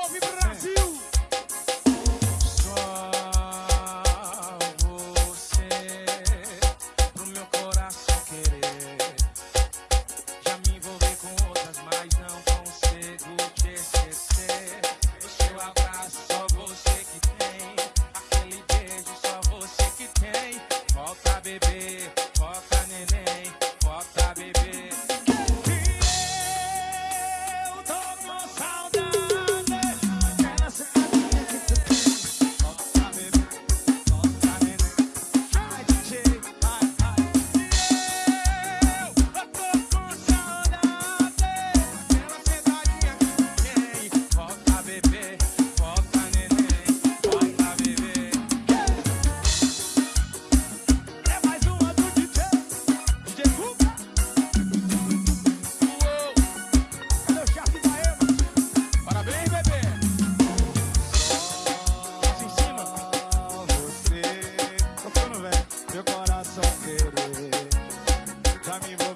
want me Tá me